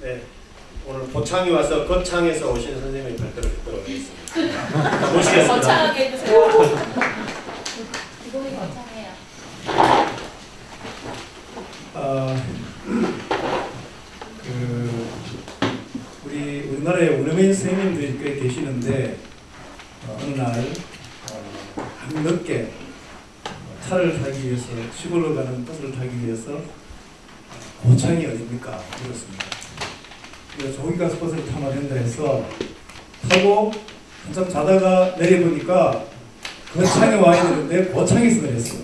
네. 오늘 보창이 와서 거창에서 오신 선생님의 발표를 듣도록 하겠습니다. 모시겠습니다. 거창하게 해주세요. 기동이 거창해요. 아, 그 우리 우리나라에 원어민 선생님들이 꽤 계시는데 어, 어느 날 어, 밤늦게 차를 타기 위해서 시골로 가는 버스를 타기 위해서 고창이 어딥니까? 이렇습니다. 그래서 저기 가서 버스를 타면 된다 해서 타고 한참 자다가 내려보니까 거창에 와 있는데 고창에서 내렸어요.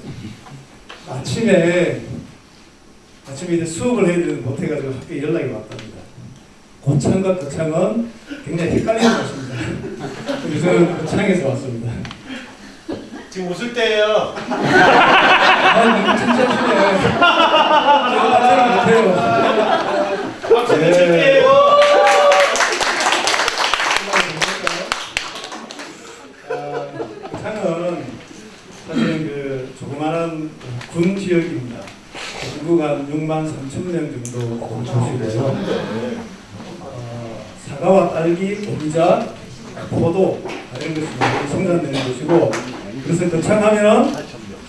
아침에 아침에 이제 수업을 해야 되는 못해가지고 학교에 연락이 왔답니다. 고창과 거창은 굉장히 헷갈리는 것입니다. 그래서 저는 거창에서 왔습니다. 지금 웃을 때예요. 아, 너무 칭찬하시네. 제가 깜짝 못해요. 박수 네. 칠게요. 아, 거창은 사실은 그 조그마한 군 지역입니다. 인구가 한 6만 3천 명 정도 도시고요. 어, 사과와 딸기, 오미자, 포도 이런 것이 많이 생산되는 곳이고 그래서 거창하면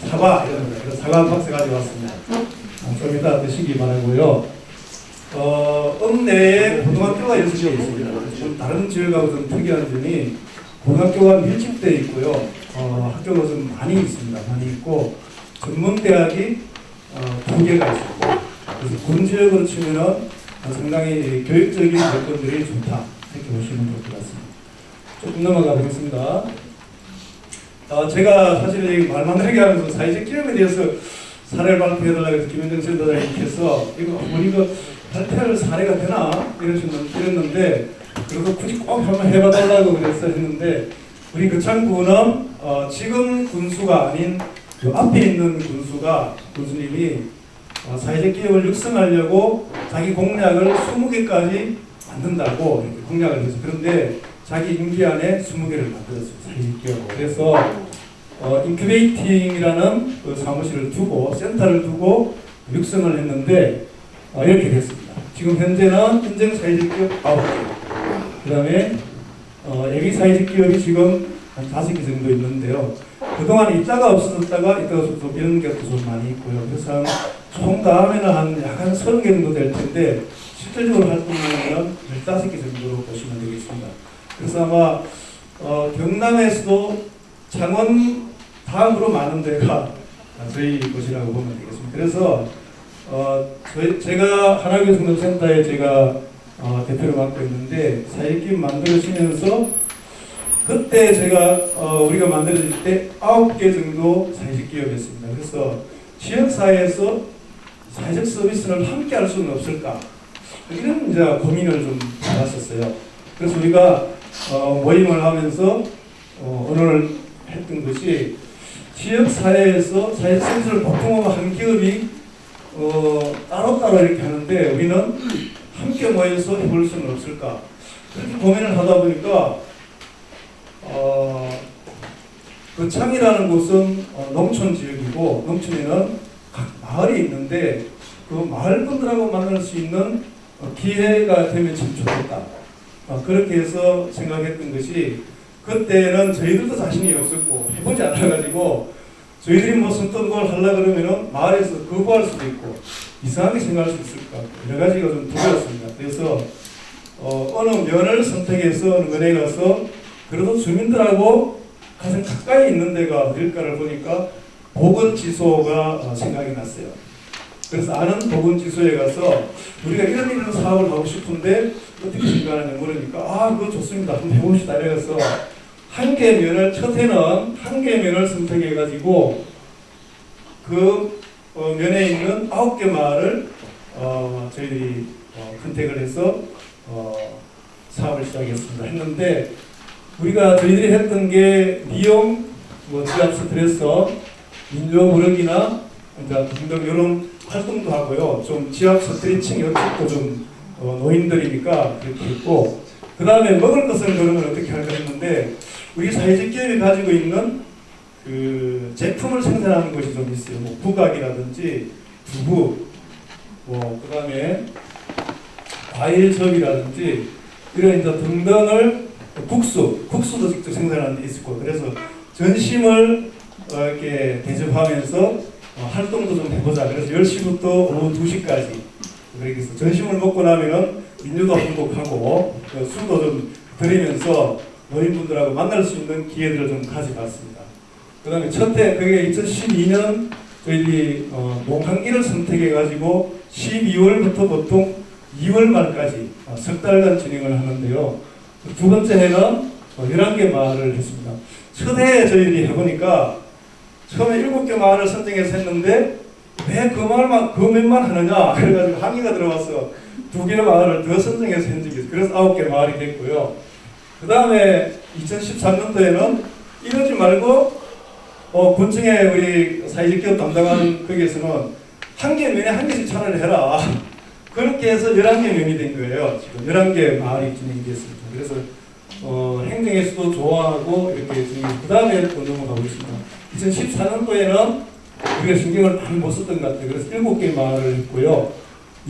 사과 이런 사과 한 박스 가져왔습니다. 어, 좀 이따 드시기 바라고요. 어, 읍내에 고등학교가 6개 있습니다. 좀 다른 지역하고 좀 특이한 점이 고등학교가 밀집되어 있고요. 어, 학교가 좀 많이 있습니다. 많이 있고 전문대학이 어, 두 개가 있습니다. 그래서 군 지역으로 치면은 어, 상당히 교육적인 조건들이 좋다 이렇게 보시면 될 것 같습니다. 조금 넘어가 보겠습니다. 어, 제가 사실 이 말만 하게 하면서 사회적 기업에 대해서 사례를 발표해달라고 해서 김현정 센터장님께서 이거 뭐 이거 발표할 사례가 되나 이랬는데 그래서 굳이 꼭 한번 해봐달라고 그래서 했는데 우리 거창군은 어, 지금 군수가 아닌 그 앞에 있는 군수가 군수님이 어, 사회적 기업을 육성하려고 자기 공약을 20개까지 만든다고 공약을 해서 그런데 자기 임기 안에 20개를 만들었어요. 사회적 기업을. 그래서 어, incubating이라는 그 사무실을 두고 센터를 두고 육성을 했는데 어, 이렇게 됐습니다. 지금 현재는 인증 사회적 기업 9개 그 다음에 어, 예비 사회적 기업이 지금 한 5개 정도 있는데요. 그동안 있다가 없어졌다가 있다가 좀 이런 것도 좀 많이 있고요. 그래서 총 다음에는 한 약한 30개 정도 될 텐데 실질적으로 활동하면 15개 정도로 보시면 되겠습니다. 그래서 아마 어, 경남에서도 창원 다음으로 많은 데가 저희 곳이라고 보면 되겠습니다. 그래서 어, 저희, 제가 하나교 성동센터에 제가 어, 대표를 맡고 있는데 사회기업 만들어지면서 그때 제가 어, 우리가 만들어질 때 아홉 개 정도 사회적 기업이었습니다. 그래서 지역 사회에서 사회적 서비스를 함께 할 수는 없을까 이런 이제 고민을 좀 해봤었어요. 그래서 우리가 어, 모임을 하면서 어, 오늘 했던 것이 지역 사회에서 사회 서비스를 보통 한 기업이 어, 따로따로 이렇게 하는데 우리는 함께 모여서 해볼 수는 없을까 그렇게 고민을 하다 보니까 어, 거창이라는 곳은 어, 농촌 지역이고 농촌에는 각 마을이 있는데 그 마을 분들하고 만날 수 있는 어, 기회가 되면 참 좋겠다. 어, 그렇게 해서 생각했던 것이 그때는 저희들도 자신이 없었고 해보지 않아가지고 저희들이 무슨 어떤 걸 하려 그러면은 마을에서 거부할 수도 있고 이상하게 생각할 수 있을 것 같고 여러 가지가 좀 두려웠습니다. 그래서 어, 어느 면을 선택해서 어느 면에 가서 그래도 주민들하고 가장 가까이 있는 데가 어딜까를 보니까 보건지소가 어, 생각이 났어요. 그래서 아는 보건지소에 가서 우리가 이런 이런 사업을 하고 싶은데 어떻게 생각하느냐 물으니까 아 그거 좋습니다. 한번 해봅시다. 이래서 한 개 면을 첫 해는 한 개 면을 선택해 가지고 그 어, 면에 있는 아홉 개 마을을 어, 저희들이 어, 컨택을 해서 어, 사업을 시작했습니다. 했는데 우리가 저희들이 했던 게 미용, 뭐 지압 스트레서, 민요 무력이나 등등 이런 활동도 하고요. 좀 지압 스트레칭 이쪽도 좀 어, 노인들이니까 그렇게 했고 그 다음에 먹을 것을 그러면 어떻게 할까 했는데 우리 사회적 기업이 가지고 있는 그 제품을 생산하는 것이 좀 있어요. 뭐 부각이라든지 두부, 뭐 그다음에 과일접이라든지 이런 이제 등등을 국수, 국수도 직접 생산하는 데 있을 거고 그래서 전심을 어, 이렇게 대접하면서 어, 활동도 좀 해보자. 그래서 10시부터 오후 2시까지 그렇게 해서 전심을 먹고 나면은 민주도 행복하고 그 술도 좀 드리면서 노인분들하고 만날 수 있는 기회들을 좀 가져봤습니다. 그 다음에 첫해 그게 2012년 저희들이 어, 농한기를 선택해가지고 12월부터 보통 2월 말까지 어, 석 달간 진행을 하는데요. 그두 번째 해는 어, 11개 마을을 했습니다. 첫 해에 저희들이 해보니까 처음에 7개 마을을 선정해서 했는데 왜그 마을만, 그 몇만 하느냐 그래가지고 항의가 들어와서 두 개의 마을을 더 선정해서 한 적이. 그래서 아홉 개 마을이 됐고요. 그 다음에 2013년도에는 이러지 말고 어, 군청에 우리 사회적 기업 담당하는 거기에서는 한 개 면에 한 개씩 차라리 해라. 그렇게 해서 11개 면이 된 거예요. 지금 11개 마을이 진행이 됐습니다. 그래서 어, 행정에서도 좋아하고 이렇게 진행이 그 다음에 또 넘어가고 있습니다. 2014년도에는 우리가 신경을 많이 못 썼던 것 같아요. 그래서 7개 마을을 했고요.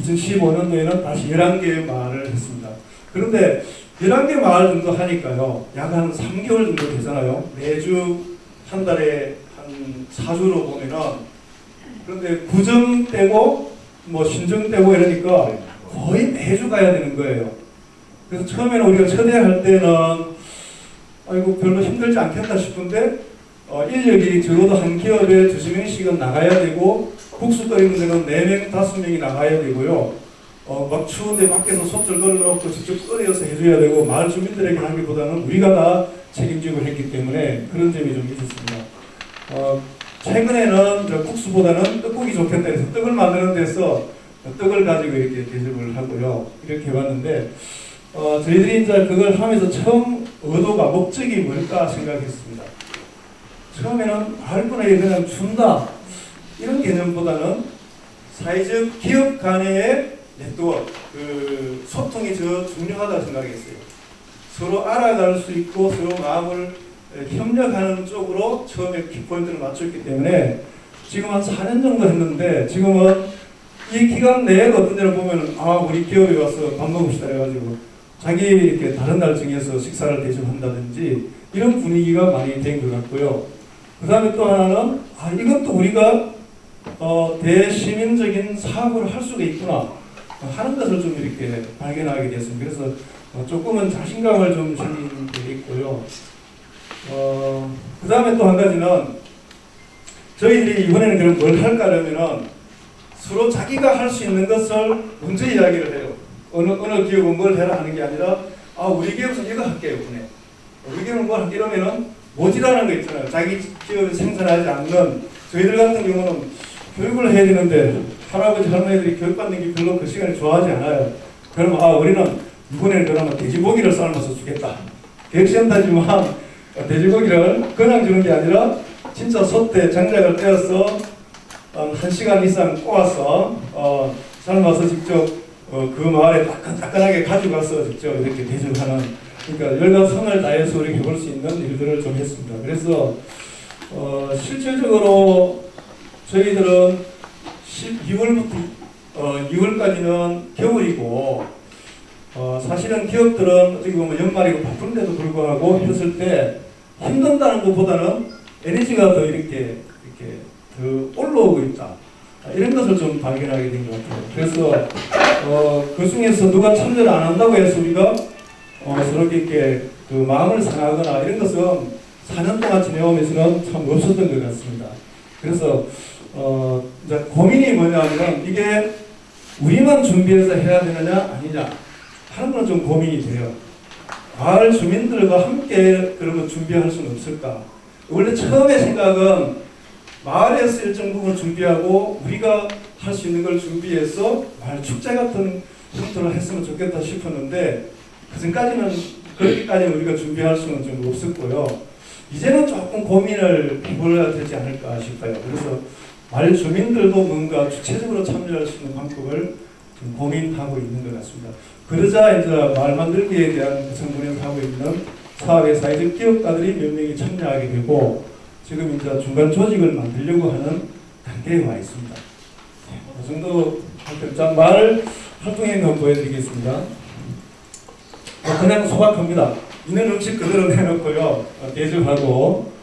2015년도에는 다시 11개의 마을을 했습니다. 그런데 11개 마을 정도 하니까요. 약 한 3개월 정도 되잖아요. 매주 한 달에 한 4주로 보면은 그런데 구정 때고 뭐 신정 때고 이러니까 거의 매주 가야 되는 거예요. 그래서 처음에는 우리가 초대할 때는 아이고 별로 힘들지 않겠다 싶은데 어, 인력이 적어도 한 기업에 두세 명씩은 나가야 되고 국수 끓이는 데는 네 명, 다섯 명이 나가야 되고요. 어, 막 추운데 밖에서 솥을 걸어놓고 직접 끓여서 해줘야 되고 마을 주민들에게 하기보다는 우리가 다 책임지고 했기 때문에 그런 점이 좀 있었습니다. 어, 최근에는 저 국수보다는 떡국이 좋겠다 해서 떡을 만드는 데서 떡을 가지고 이렇게 대접을 하고요. 이렇게 해봤는데 어, 저희들이 이제 그걸 하면서 처음 의도가 목적이 뭘까 생각했습니다. 처음에는 마을분에게 그냥 준다 이런 개념보다는 사회적 기업 간의 네트워크, 그 소통이 저 중요하다고 생각했어요. 서로 알아갈 수 있고 서로 마음을 협력하는 쪽으로 처음에 키포인트를 맞췄기 때문에 지금 한 4년 정도 했는데 지금은 이 기간 내에 어떤 데를 보면 아 우리 기업에 와서 밥 먹읍시다 해가지고 자기 이렇게 다른 날 정해서 식사를 대접한다든지 이런 분위기가 많이 된 것 같고요. 그 다음에 또 하나는 아 이것도 우리가 어, 대시민적인 사업을 할 수가 있구나 하는 것을 좀 이렇게 발견하게 됐습니다. 그래서 어, 조금은 자신감을 좀 지닌 게 있고요. 어, 그 다음에 또 한 가지는 저희들이 이번에는 그럼 뭘 할까 하면은 서로 자기가 할 수 있는 것을 먼저 이야기를 해요. 어느, 어느 기업은 뭘 해라 하는 게 아니라 아 우리 기업은 이거 할게요. 이번에. 우리 기업은 뭘 할게 이러면은 모지라는 거 있잖아요. 자기 기업이 생산하지 않는 저희들 같은 경우는 교육을 해야 되는데 할아버지 할머니들이 교육받는 게 별로 그 시간에 좋아하지 않아요. 그러면 아 우리는 이번에는 그러면 돼지고기를 삶아서 주겠다. 객센터지만 돼지고기를 그냥 주는 게 아니라 진짜 솥에 장작을 떼어서 어, 한 시간 이상 꼬아서 어, 삶아서 직접 어, 그 마을에 따끈따끈하게 가져가서 직접 이렇게 대접하는 그러니까 열과 성을 다해서 우리 해볼 수 있는 일들을 좀 했습니다. 그래서 어, 실질적으로 저희들은 12월부터 어, 2월까지는 겨울이고 어, 사실은 기업들은 어떻게 보면 연말이고 바쁜데도 불구하고 했을 때 힘든다는 것보다는 에너지가 더 이렇게 이렇게 더 올라오고 있다. 아, 이런 것을 좀 발견하게 된 것 같아요. 그래서 어, 그 중에서 누가 참여를 안 한다고 해서 우리가 어, 서로 이렇게 그 마음을 상하거나 이런 것은 4년 동안 지내오면서는 참 없었던 것 같습니다. 그래서 어, 이제 고민이 뭐냐면 이게 우리만 준비해서 해야 되느냐 아니냐 하는 건 좀 고민이 돼요. 마을 주민들과 함께 그러면 준비할 수는 없을까? 원래 처음에 생각은 마을에서 일정 부분 준비하고 우리가 할 수 있는 걸 준비해서 마을 축제 같은 형태로 했으면 좋겠다 싶었는데 그 전까지는 그렇게까지는 우리가 준비할 수는 좀 없었고요. 이제는 조금 고민을 해봐야 되지 않을까 싶어요. 그래서 마을 주민들도 뭔가 주체적으로 참여할 수 있는 방법을 좀 고민하고 있는 것 같습니다. 그러자 이제 마을 만들기에 대한 성분을 하고 있는 사업의 사회적 기업가들이 몇 명이 참여하게 되고 지금 이제 중간 조직을 만들려고 하는 단계에 와 있습니다. 네, 그 정도 할때 마을 활동행위 한번 보여드리겠습니다. 어, 그냥 소박합니다. 있는 음식 그대로 내놓고요. 어, 대접하고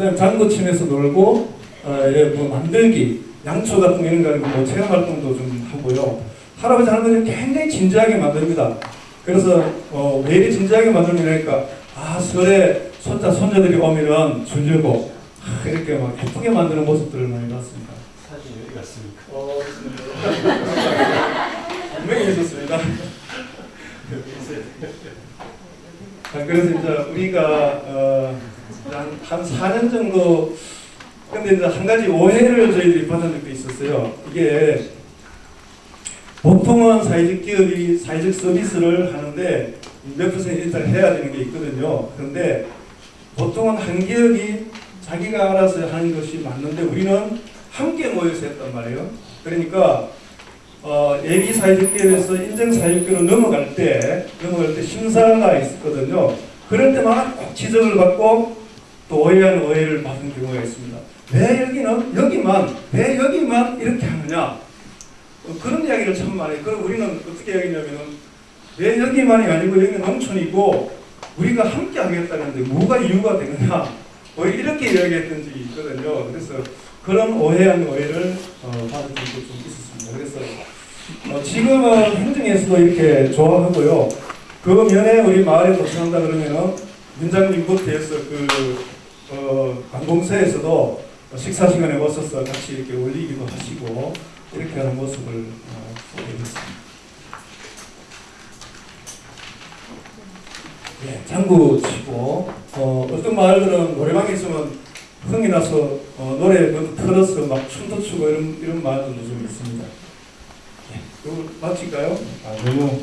그 다음에 장구 치면서 놀고 어, 예, 뭐 만들기, 양초 같은 거 이런 거 뭐 체험 활동도 좀 하고요. 할아버지 할머니는 굉장히 진지하게 만듭니다. 그래서 어, 왜 이리 진지하게 만들냐니까 아 설에 손자 손녀들이 오면은 주려고 아, 이렇게 막 예쁘게 만드는 모습들을 많이 봤습니다. 사진 어디 갔습니까? 어, 분명히 있었습니다. 아, 그래서 이제 우리가 어, 한, 한 4년 정도 근데 이제 한 가지 오해를 저희들이 받은 적도 있었어요. 이게 보통은 사회적 기업이 사회적 서비스를 하는데 몇 퍼센트 일단 해야 되는 게 있거든요. 그런데 보통은 한 기업이 자기가 알아서 하는 것이 맞는데 우리는 함께 모여서 했단 말이에요. 그러니까 어, 예비 사회적 기업에서 인정 사회적 기업으로 넘어갈 때 넘어갈 때 심사가 있었거든요. 그럴 때마다 꼭 지적을 받고 또 오해하는 오해를 받은 경우가 있습니다. 왜 여기는 여기만 왜 여기만 이렇게 하느냐 어, 그런 이야기를 참 많이. 그럼 우리는 어떻게 여기냐면은 왜 여기만이 아니고 여기는 농촌이고 우리가 함께 하겠다는데 뭐가 이유가 되느냐 뭐 이렇게 이야기했던 적이 있거든요. 그래서 그런 오해한 오해를 어, 받은 적도 좀 있었습니다. 그래서 어, 지금은 행정에서도 이렇게 좋아하고요. 그 면에 우리 마을에 도착한다 그러면은 민장님부터 해서 그 어, 관공서에서도 식사 시간에 오셔서 같이 이렇게 올리기도 하시고 이렇게 하는 모습을 어, 보게 됐습니다. 예, 장구 치고 어, 어떤 마을들은 노래방에 있으면 흥이 나서 어, 노래 그 틀어서 막 춤도 추고 이런 이런 마을들도 좀 있습니다. 예, 이거 마칠까요? 아, 너무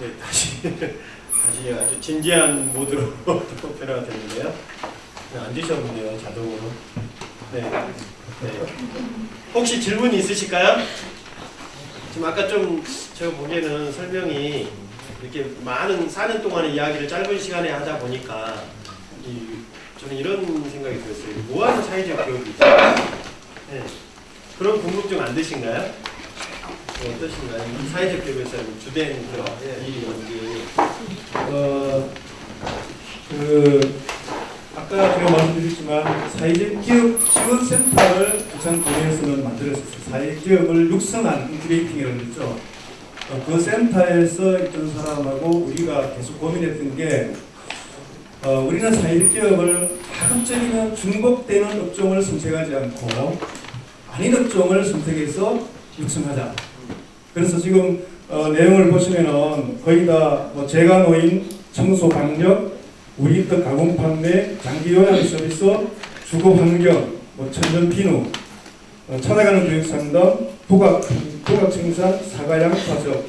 네, 다시 다시 아주 진지한 모드로 또 변화가 되는데요. 네, 앉으셨네요, 자동으로. 네. 네. 혹시 질문 있으실까요? 지금 아까 좀 제가 보기에는 설명이 이렇게 많은 4년 동안의 이야기를 짧은 시간에 하다 보니까 이, 저는 이런 생각이 들었어요. 뭐하는 사회적 교육이 있죠? 네. 그런 궁금증 안 드신가요? 뭐 어떠신가요? 이 사회적 기업에서 주된 그 일이 뭔지. 어, 그 아까 제가 말씀드렸지만 사회적 기업 지원센터를 부산군에서는 만들었었어요. 사회적 기업을 육성한 incubating이라고 그러죠. 어, 그 센터에서 있던 사람하고 우리가 계속 고민했던 게 어, 우리는 사회적 기업을 가급적이면 중복되는 업종을 선택하지 않고 아닌 업종을 선택해서 육성하자. 그래서 지금 어, 내용을 보시면은 거의 다뭐 재가 노인, 청소 방역, 우리 떡 가공 판매, 장기 요양 서비스, 주거 환경, 뭐 천연 비누, 어, 찾아가는 교육 상담, 부각 부각 생산, 사과 양 파적,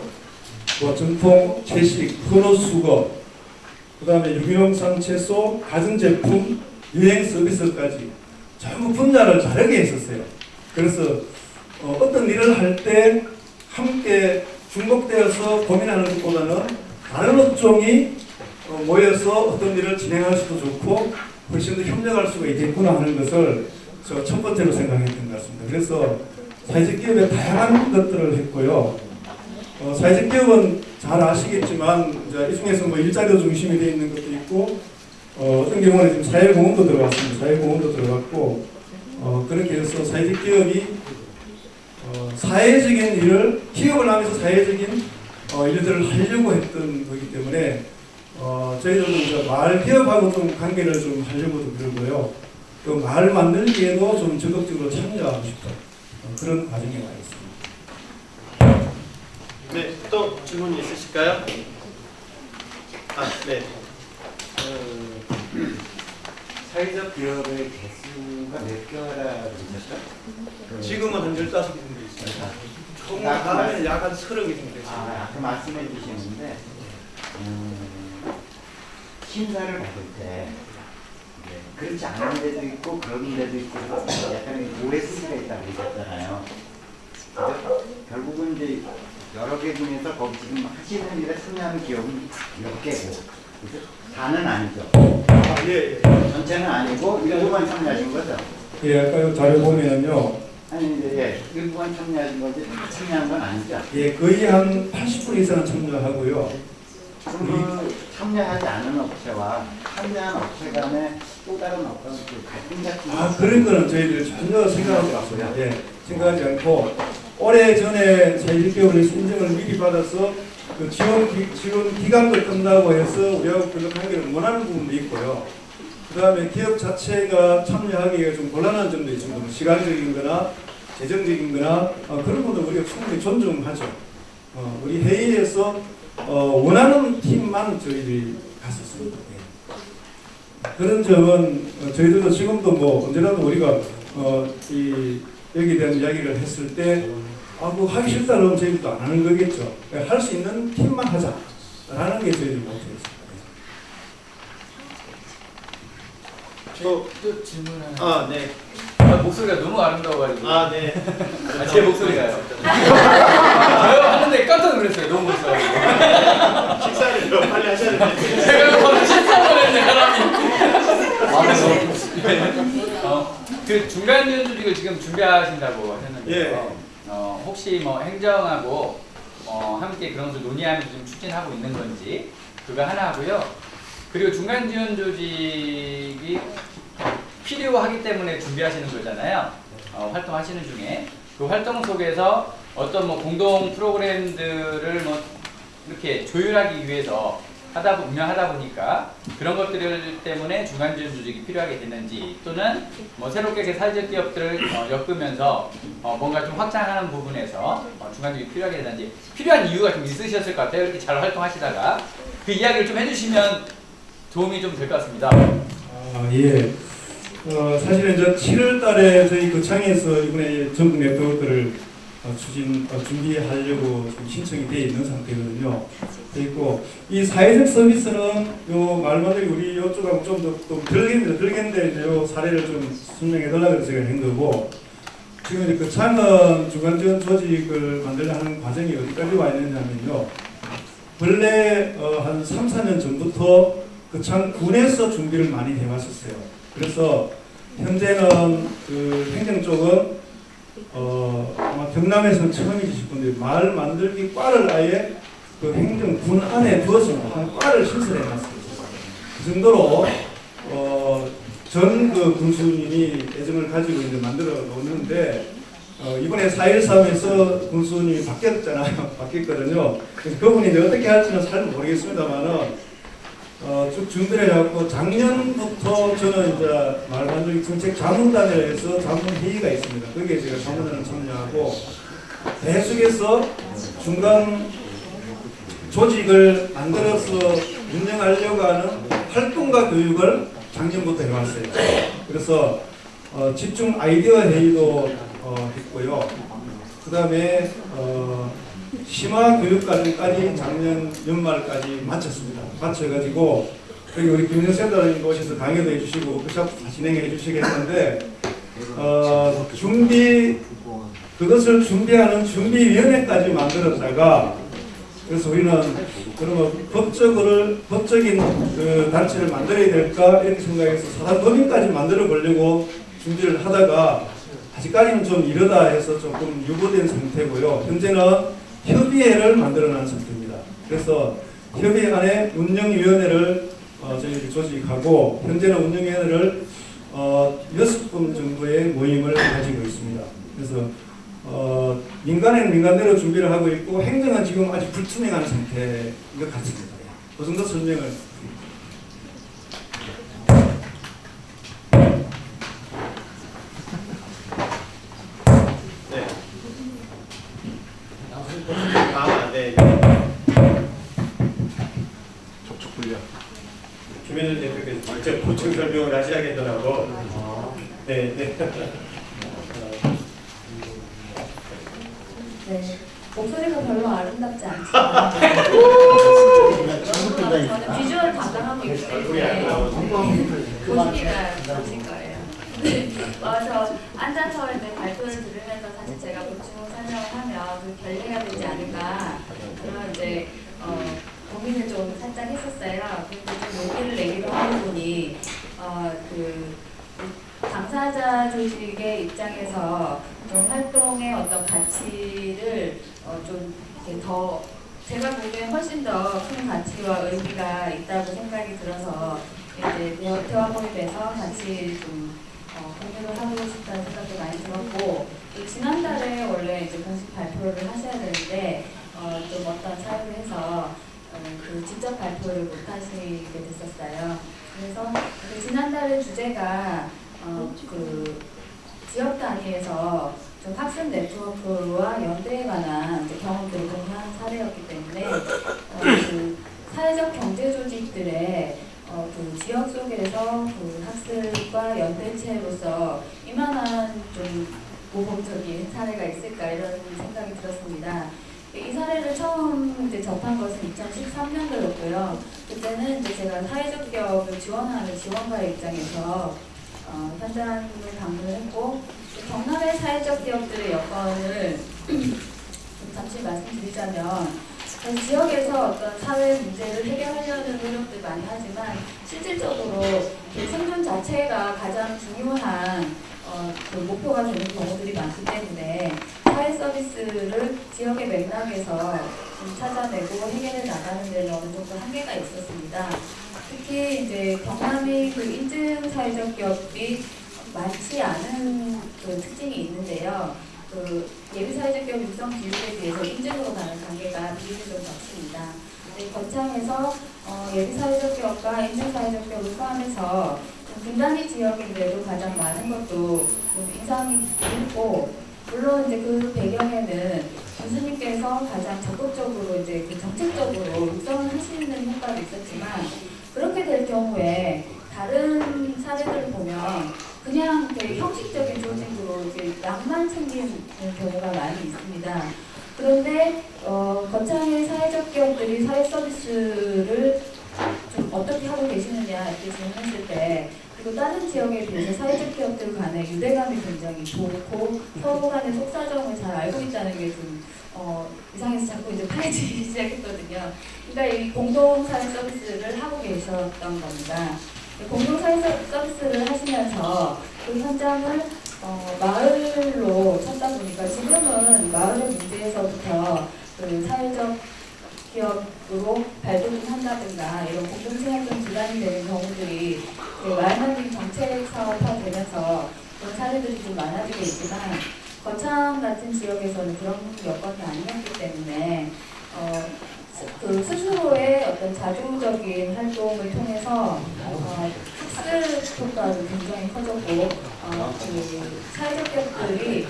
뭐 전통 채식, 헌옷 수거, 그 다음에 유기농산 채소, 가전제품, 유행 서비스까지 전부 분야를 다르게 했었어요. 그래서 어, 어떤 일을 할 때 함께 중복되어서 고민하는 것보다는 다른 업종이 어, 모여서 어떤 일을 진행할 수도 좋고 훨씬 더 협력할 수가 있겠구나 하는 것을 저첫 번째로 생각했던 것 같습니다. 그래서 사회적 기업에 다양한 것들을 했고요. 어, 사회적 기업은 잘 아시겠지만 이 중에서 뭐 일자리로 중심이 되어 있는 것도 있고 어, 어떤 경우는 지금 사회공헌도 들어갔습니다. 사회공헌도 들어갔고 어, 그렇게 해서 사회적 기업이 어, 사회적인 일을 기업을 하면서 사회적인 어, 일들을 하려고 했던 거기 때문에 어, 저희들도 마을 기업하고 좀 관계를 좀 하려고도 그러고요. 그 마을 만들기에도 좀 적극적으로 참여하고 싶은 어, 그런 과정에 와 있습니다. 네, 또 질문 있으실까요? 아, 네. 어, 사회적 기업의 개수가 몇 개라고 그러셨죠? 그- 지금은 한 15개 정도 있습니다. 총 아, 다음에 약한 30개 정도 있습니다. 아, 아까 말씀해 주시는데 음, 심사를 받을 때 그렇지 않은 데도 있고 그런 데도 있고 약간 OS가 있다고 그러셨잖아요. 결국은 이제 여러 개 중에서 거기 지금 하시는 일에 참여하는 기업은 몇 개고? 다는 아니죠. 아, 예, 예. 전체는 아니고 일부만 참여하신 거죠. 예, 아까 요 자료 보면요. 아니 이제 예, 일부만 참여하신 거지 다 참여한 건 아니죠. 예, 거의 한 80% 이상은 참여하고요. 그럼 그 참여하지 않은 업체와 참여한 업체 간에 또 다른 어떤 그 갈등 같은 아, 그런 거는 저희들 전혀 생각하지 않고요. 예, 생각하지 않고 올해 전에 제1개월에서 인정을 미리 받아서 그 지원, 기, 지원 기간도 끝나고 해서 우리하고 별로 관계를 원하는 부분도 있고요. 그 다음에 기업 자체가 참여하기가 좀 곤란한 점도 있습니다. 뭐 시간적인 거나 재정적인 거나 어, 그런 것도 우리가 충분히 존중하죠. 어, 우리 회의에서 어, 원하는 팀만 저희들이 갔었습니다. 예. 그런 점은 어, 저희들도 지금도 뭐 언제라도 우리가 어, 이 여기에 대한 이야기를 했을 때 아, 뭐 하기 싫다면 저희들도 안 하는 거겠죠. 할수 있는 팀만 하자 라는 게 저희들 목표였습니다. 저, 또 질문 하나. 아, 네. 아, 목소리가 너무 아름다워가지고. 아, 네. 아, 제 목소리가요. 저요 하는데 깜짝 놀랐어요. 너무 멋있어가지고. 식사를 좀 빨리 하셔야 되는데. 제가 바로 실수를 했네, 사람이. 어, 그 중간 연주직을 지금 준비하신다고 하셨는데요. 예. 어, 혹시 뭐 행정하고 어, 함께 그런 것을 논의하면서 좀 추진하고 있는 건지 그거 하나 하고요. 그리고 중간 지원 조직이 필요하기 때문에 준비하시는 거잖아요. 어, 활동하시는 중에 그 활동 속에서 어떤 뭐 공동 프로그램들을 뭐 이렇게 조율하기 위해서 하다 보- 운영하다 보니까 그런 것들 때문에 중간 지원 조직이 필요하게 됐는지 또는 뭐 새롭게 사회적 기업들을 어, 엮으면서 어, 뭔가 좀 확장하는 부분에서 어, 중간 지원이 필요하게 됐는지 필요한 이유가 좀 있으셨을 것 같아요. 이렇게 잘 활동하시다가 그 이야기를 좀 해주시면 도움이 좀 될 것 같습니다. 아, 예. 어, 사실은 저 7월 달에 저희 거창에서 이번에 전국 네트워크를 어, 추진, 어, 준비하려고 지금 신청이 되어 있는 상태거든요. 돼 있고, 이 사회적 서비스는 요 말마들이 우리 요쪽하고 좀더 들겠는데, 들겠는데 요 사례를 좀 설명해 달라고 해서 제가 한 거고, 지금 이제 거창은 중간지원 조직을 만들려 하는 과정이 어디까지 와 있느냐면요. 원래 어, 한 3, 4년 전부터 그참 군에서 준비를 많이 해왔었어요. 그래서 현재는 그 행정 쪽은 어 아마 경남에서는 처음이실 건데 마을 만들기 과를 아예 그 행정군 안에 두어서 한 과를 신설해놨어요. 그 정도로 어 전그 군수님이 애정을 가지고 이제 만들어 놓는데 어, 이번에 4.13에서 군수님이 바뀌었잖아요. 바뀌었거든요. 그래서 그분이 이제 어떻게 할지는 잘 모르겠습니다만은 어, 쭉 준비를 해갖고 작년부터 저는 이제 말만들기 정책 자문단에서 자문 회의가 있습니다. 거기에 제가 자문단을 참여하고 계속해서 중간 조직을 만들어서 운영하려고 하는 활동과 교육을 작년부터 해왔어요. 그래서 어, 집중 아이디어 회의도 어, 했고요. 그 다음에 어, 심화 교육과정까지 작년 연말까지 마쳤습니다. 마쳐가지고 여기 우리 김영 센터장님 오셔서 강의도 해주시고 워크숍 진행해 주시겠는데 어, 준비 그것을 준비하는 준비위원회까지 만들었다가 그래서 우리는 그러면 법적으로 법적인 그 단체를 만들어야 될까 이렇게 생각해서 사단법인까지 만들어 보려고 준비를 하다가 아직까지는 좀 이르다 해서 조금 유보된 상태고요. 현재는 협의회를 만들어놓은 상태입니다. 그래서 협의회 안에 운영위원회를 어, 저희들이 조직하고 현재는 운영위원회를 어, 6분 정도의 모임을 가지고 있습니다. 그래서 어, 민간에는 민간대로 준비를 하고 있고 행정은 지금 아직 불투명한 상태인 것 같습니다. 예. 그 정도 설명을 드립니다. 네. 아, 네. 접촉 불량. 직접 보충 설명을 하셔야겠더라고. 네, 네. 네. 목소리가 별로 아름답지 않지만 저는 비주얼 담당하고 있기 때문에. 보시니까 그러실 거예요. 네. 와서 앉아서 이제 발표를 들으면서 사실 제가 보충 설명을 하면 그 결례가 되지 않을까 고민을 좀 살짝 했었어요. 좀 용기를 뭐 내기도 하는 분이 어, 그 당사자 조직의 입장에서 좀 활동의 어떤 가치를 어, 좀더 제가 보기엔 훨씬 더 큰 가치와 의미가 있다고 생각이 들어서 이제 대화 모임에서 같이 좀 어, 공유를 하고 싶다는 생각도 많이 들었고 지난달에 원래 이제 공식 발표를 하셔야 되는데 그 직접 발표를 못 하시게 됐었어요. 그래서 그 지난달의 주제가 어, 그 지역 단위에서 좀 학습 네트워크와 연대에 관한 경험들을 공유한 사례였기 때문에 어, 그 사회적 경제 조직들의 어, 그 지역 속에서 그 학습과 연대체로서 이만한 좀 모범적인 사례가 있을까 이런 생각이 들었습니다. 이 사례를 처음 이제 접한 것은 2013년도였고요. 그때는 이제 제가 사회적 기업을 지원하는 지원가의 입장에서 어, 현장을 방문했고 경남의 사회적 기업들의 여건을 좀 잠시 말씀드리자면 그 지역에서 어떤 사회 문제를 해결하려는 노력들 많이 하지만 실질적으로 그 생존 자체가 가장 중요한 어, 그 목표가 되는 경우들이 많기 때문에 사회 서비스를 지역의 맥락에서 좀 찾아내고 해결해 나가는 데는 어느 정도 한계가 있었습니다. 특히 이제 경남이 그 인증 사회적 기업이 많지 않은 그 특징이 있는데요. 그 예비 사회적 기업 육성 비율에 비해서 인증으로 가는 단계가 비율이 좀 적습니다. 네, 거창에서 어, 예비 사회적 기업과 인증 사회적 기업을 포함해서 좀 분단위 지역인데도 가장 많은 것도 좀 인상이 깊고 물론 이제 그 배경에는 교수님께서 가장 적극적으로 이제 그 정책적으로 육성을 하시는 효과도 있었지만 그렇게 될 경우에 다른 사례들을 보면 그냥 형식적인 조직으로 이렇게 양만 챙기는 경우가 많이 있습니다. 그런데 어, 거창의 사회적 기업들이 사회 서비스를 좀 어떻게 하고 계시느냐 이렇게 질문했을 때 그리고 다른 지역에 비해서 사회적 기업들 간의 유대감이 굉장히 좋고 서로 간의 속사정을 잘 알고 있다는 게좀 어, 이상해서 자꾸 이제 파헤치기 시작했거든요. 그러니까 이 공동사회 서비스를 하고 계셨던 겁니다. 공동사회 서- 서비스를 하시면서 그 현장을 어, 마을로 찾다 보니까 지금은 마을의 문제에서부터 그 사회적 기업으로 발돋움 한다든가 이런 공동체 활동 기반이 되는 경우들이 그 말만님 정책 사업화 되면서 그런 사례들이 좀 많아지고 있지만 거창 같은 지역에서는 그런 여건이 아니었기 때문에 어, 스- 그 스스로의 어떤 자주적인 활동을 통해서 어, 학습 효과도 굉장히 커졌고 어, 그 사회적 기업들이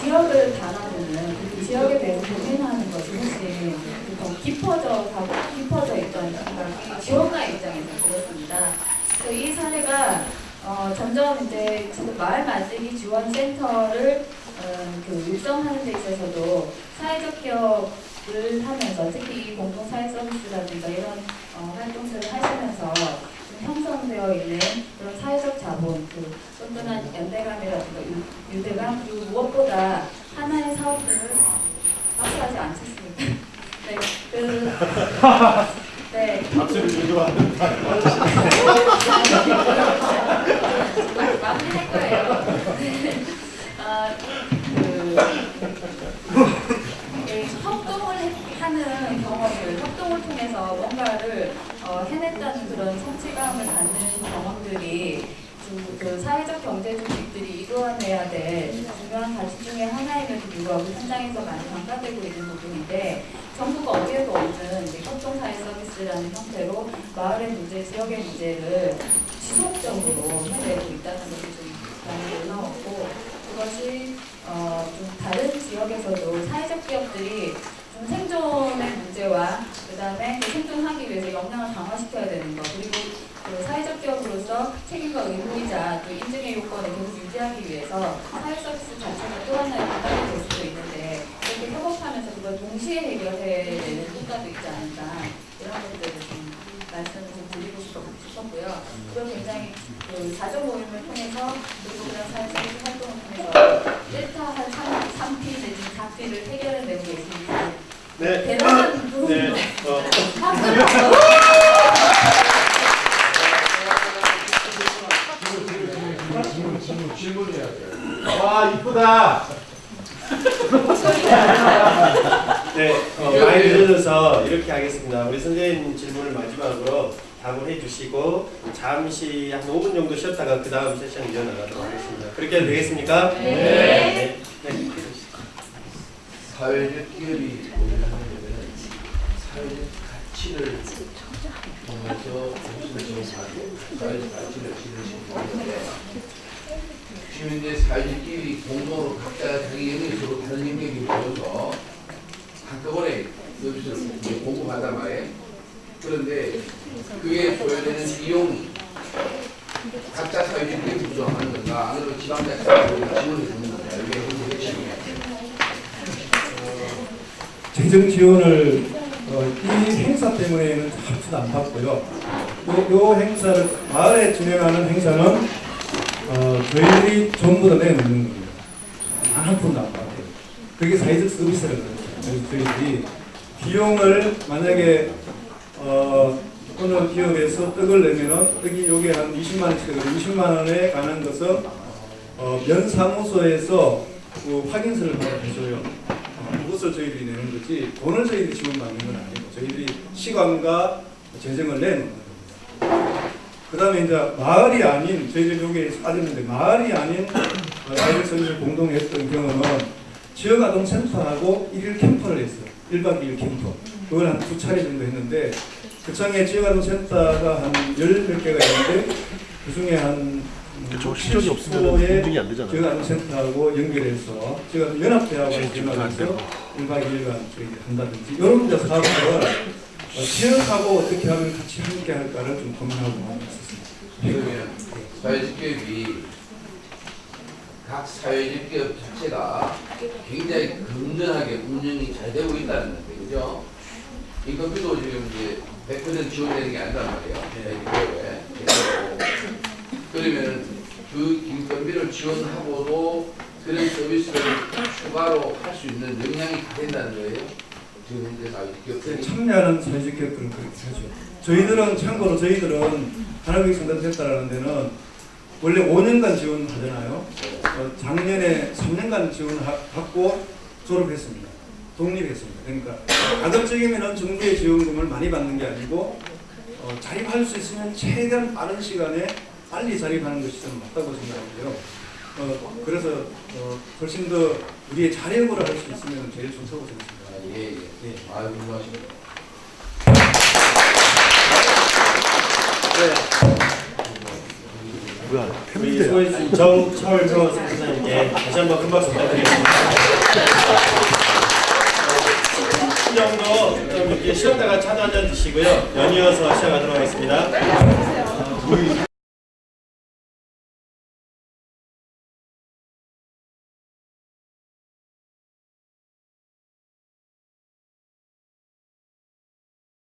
지역을 바라보는 그 지역에 대해서 고민하는 것이 훨씬 더 깊어져 가고 깊어져 있던 생각이 지원가의 입장에서 들었습니다. 그래서 이 사례가 어, 점점 이제 지금 마을 만들기 지원 센터를 어, 그 육성하는 데 있어서도 사회적 기업을 하면서 특히 이 공동 사회 서비스라든가 이런 어, 활동들을 하시면서 좀 형성되어 있는 그런 사회적 자본, 그 끈끈한 연대감이라든가 유- 유대감 그리고 무엇보다 하나의 사업들을 박수하지 않겠습니까? 네, 그 네, 박수를 유도하는 아, 그, 예, 협동을 해- 하는 경험을, 협동을 통해서 뭔가를 어, 해냈다는 그런 성취감을 갖는 경험들이 그, 그 사회적 경제 조직들이 이루어내야 될 중요한 가치 중에 하나임에도 불구하고 현장에서 많이 강화되고 있는 부분인데 정부가 어디에도 없는 협동사회 서비스라는 형태로 마을의 문제, 지역의 문제를 지속적으로 해내고 있다는 것이 좀 많이 놀라웠고 그것이 어, 좀 다른 지역에서도 사회적 기업들이 좀 생존의 문제와 그 다음에 그 생존하기 위해서 역량을 강화시켜야 되는 것 그리고 그 사회적 기업으로서 책임과 의무이자 또 인증의 요건을 계속 유지하기 위해서 사회 서비스 자체가 또 하나의 부담이 될 수도 있는데 이렇게 협업하면서 그걸 동시에 해결해야 되는 효과도 있지 않을까 이런 것들을 싶었- 싶었고요. 그걸 굉장히 그 자조 모임을 통해서 그리고 그런 사회 서비스 활동을 통해서 1타 한 3, 3피 내지 4피를 해결해내고 계십니다. 네. 대단한 부분. 네. 어, 질문 질문 질문해야 돼. 와 이쁘다. 네, 어, 많이 늦어져서 이렇게 하겠습니다. 우리 선생님 질문을 마지막으로 답을 해주시고 잠시 한 5분 정도 쉬었다가 그 다음 세션 이어나가도록 하겠습니다. 그렇게 해도 되겠습니까? 네. 네. 사회적 기업이 사회적 가치를 통해서 정신을 정하고 사회적 가치를 실으시는 건데 지금 이제 사회적 기업이 공동으로 각자 자기 영역으로 다른 영역이 모여서 한꺼번에 서비스를 공급한단 말이에요. 그런데 그게 소요되는 비용이 각자 사회적 기업이 구성하는 건가 아니면 지방자치가 지원해 주는 건가 이게 굉장히 핵심이에요. 재정 지원을 어, 이 행사 때문에는 한푼 안 받고요. 요, 요 행사를 마을에 진행하는 행사는 어, 저희들이 전부 다 내놓는 겁니다. 단한 푼도 안 받고요. 그게 사회적 서비스라는. 그래서 저희들이 비용을 만약에 어, 어느 기업에서 떡을 내면은 떡이 요게 한 20만 원씩이거든요. 20만 원에 가는 것은 어, 면 사무소에서 그 확인서를 받아줘요. 어, 그것을 저희들이 내는 거지 돈을 저희들이 지원받는 건 아니고 저희들이 시간과 재정을 내는 겁니다. 그 다음에 이제 마을이 아닌 저희들이 여기에 빠졌는데 마을이 아닌 어, 사회적 서비스를 공동에 했던 경우는 지역아동센터하고 일일 캠프를 했어요. 1박 2일 캠프. 그걸 한 두 차례 정도 했는데 그 청에 지역아동센터가 한 열 몇 개가 있는데 그 중에 한 그쵸, 실력이 없으면 70%의 인증이 안 되잖아요. 지역아동센터하고 연결해서 지금 연합대하고 연합해서 1박 2일간 저희 한다든지 이런 데 사업을 어, 지역하고 어떻게 하면 같이 함께 할까를 좀 고민하고 있었습니다. 사회적 기업이 각 사회적 기업 자체가 굉장히 건전하게 운영이 잘 되고 있다는 건데, 그죠? 인건비도 지금 이제 100% 지원되는 게 아니란 말이에요. 사회적 기업에. 그러면 그 인건비를 지원하고도 그런 서비스를 추가로 할 수 있는 역량이 다 된다는 거예요. 지금 현재 사회적. 참여하는 사회적 기업들은 그렇게 하죠. 저희들은 참고로 저희들은 하나교육 상담센터라는 데는 원래 5년간 지원하잖아요. 어, 작년에 3년간 지원받고 졸업했습니다. 독립했습니다. 그러니까 가급적이면 정부의 지원금을 많이 받는 게 아니고 어, 자립할 수 있으면 최대한 빠른 시간에 빨리 자립하는 것이 저는 맞다고 생각하고요. 어, 그래서 어, 훨씬 더 우리의 자력으로 할 수 있으면 제일 좋다고 생각합니다. 아, 예, 예. 예. 아유, 훌륭하십니다. 뭐야 우리. 수고해주신 정철조 선생님께 다시 한번 큰 박수 부탁드리겠습니다. 이 정도 좀 이렇게 쉬었다가 차도 한잔 드시고요. 연이어서 시작하도록 하겠습니다.